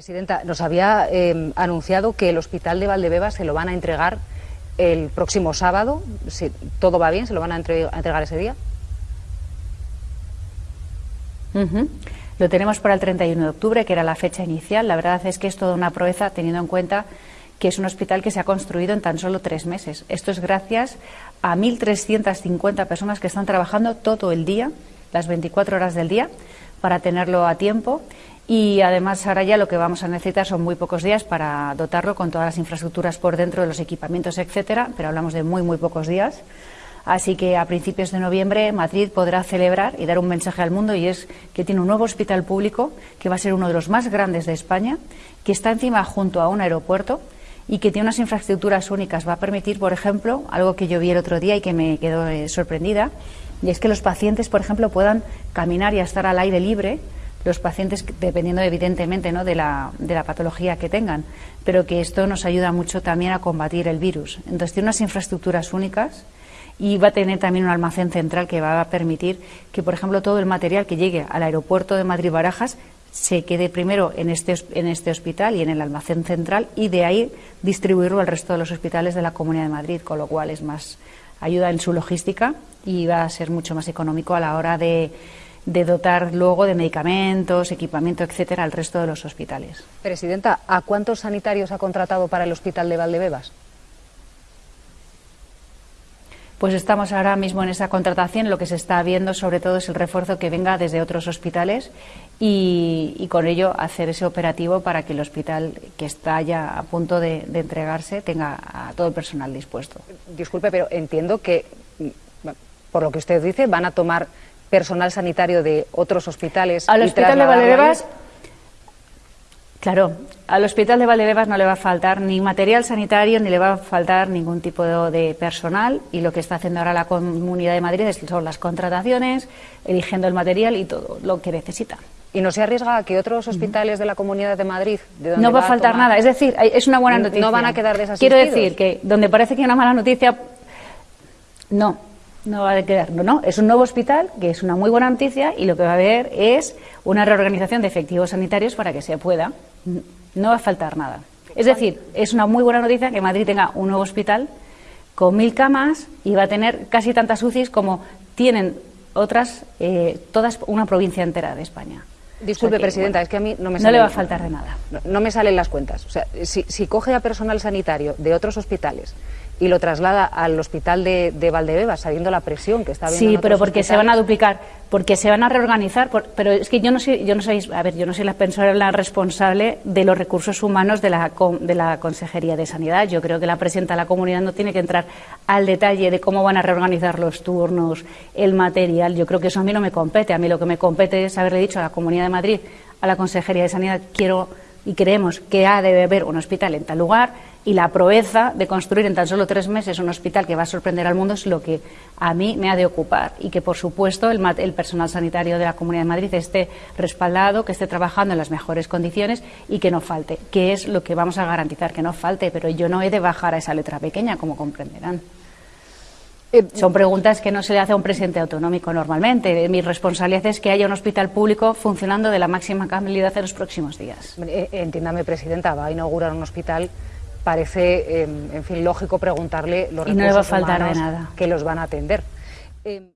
Presidenta, nos había eh, anunciado que el hospital de Valdebebas se lo van a entregar el próximo sábado. Si todo va bien, ¿se lo van a, entre- a entregar ese día? Lo tenemos para el 31 de octubre, que era la fecha inicial. La verdad es que es toda una proeza teniendo en cuenta que es un hospital que se ha construido en tan solo tres meses. Esto es gracias a 1.350 personas que están trabajando todo el día, las 24 horas del día, para tenerlo a tiempo. Y además ahora ya lo que vamos a necesitar son muy pocos días para dotarlo con todas las infraestructuras por dentro de los equipamientos, etcétera, pero hablamos de muy, muy pocos días. Así que a principios de noviembre Madrid podrá celebrar y dar un mensaje al mundo y es que tiene un nuevo hospital público que va a ser uno de los más grandes de España, que está encima junto a un aeropuerto y que tiene unas infraestructuras únicas. Va a permitir, por ejemplo, algo que yo vi el otro día y que me quedó eh, sorprendida, y es que los pacientes, por ejemplo, puedan caminar y estar al aire libre los pacientes, dependiendo evidentemente ¿no? de, la, de la patología que tengan, pero que esto nos ayuda mucho también a combatir el virus. Entonces, tiene unas infraestructuras únicas y va a tener también un almacén central que va a permitir que, por ejemplo, todo el material que llegue al aeropuerto de Madrid-Barajas se quede primero en este, en este hospital y en el almacén central y de ahí distribuirlo al resto de los hospitales de la Comunidad de Madrid, con lo cual es más ayuda en su logística y va a ser mucho más económico a la hora de, de dotar luego de medicamentos, equipamiento, etcétera, al resto de los hospitales. Presidenta, ¿a cuántos sanitarios ha contratado para el hospital de Valdebebas? Pues estamos ahora mismo en esa contratación. Lo que se está viendo, sobre todo, es el refuerzo que venga desde otros hospitales y, y con ello hacer ese operativo para que el hospital que está ya a punto de, de entregarse tenga a todo el personal dispuesto. Disculpe, pero entiendo que, mm, por lo que usted dice, van a tomar personal sanitario de otros hospitales. Al hospital de Valdebebas, claro, al hospital de Valdebebas no le va a faltar ni material sanitario ni le va a faltar ningún tipo de, de personal y lo que está haciendo ahora la Comunidad de Madrid es- son las contrataciones, eligiendo el material y todo lo que necesita. ¿Y no se arriesga a que otros hospitales de la Comunidad de Madrid, de donde No va a faltar tomar- nada. Es decir, es una buena No noticia. van a quedar desasistidos. Quiero decir que donde parece que hay una mala noticia, no, no va a quedar. No, no. Es un nuevo hospital, que es una muy buena noticia, y lo que va a haber es una reorganización de efectivos sanitarios para que se pueda. No va a faltar nada. Es decir, es una muy buena noticia que Madrid tenga un nuevo hospital con mil camas y va a tener casi tantas UCIs como tienen otras, eh, todas una provincia entera de España. Disculpe, O sea que, Presidenta, bueno, es que a mí no me no sale- le va a faltar de nada. No, no me salen las cuentas. O sea, si, si coge a personal sanitario de otros hospitales y lo traslada al hospital de, de Valdebebas, sabiendo la presión que está habiendo Sí, en pero porque se van a duplicar, porque se van a reorganizar, por- pero es que yo no soy, yo no soy, a ver, yo no soy la persona responsable de los recursos humanos de la, de la Consejería de Sanidad. Yo creo que la presidenta de la comunidad no tiene que entrar al detalle de cómo van a reorganizar los turnos, el material. Yo creo que eso a mí no me compete. A mí lo que me compete es haberle dicho a la Comunidad de Madrid, a la Consejería de Sanidad, quiero y creemos que ha de haber un hospital en tal lugar y la proeza de construir en tan solo tres meses un hospital que va a sorprender al mundo es lo que a mí me ha de ocupar y que, por supuesto, el, el personal sanitario de la Comunidad de Madrid esté respaldado, que esté trabajando en las mejores condiciones y que no falte, que es lo que vamos a garantizar, que no falte, pero yo no he de bajar a esa letra pequeña, como comprenderán. Eh, Son preguntas que no se le hace a un presidente autonómico normalmente. Mi responsabilidad es que haya un hospital público funcionando de la máxima calidad en los próximos días. eh, entiéndame, Presidenta, va a inaugurar un hospital. Parece, eh, en fin, lógico preguntarle los Y no le va a recursos faltar de nada. que los van a atender. Eh,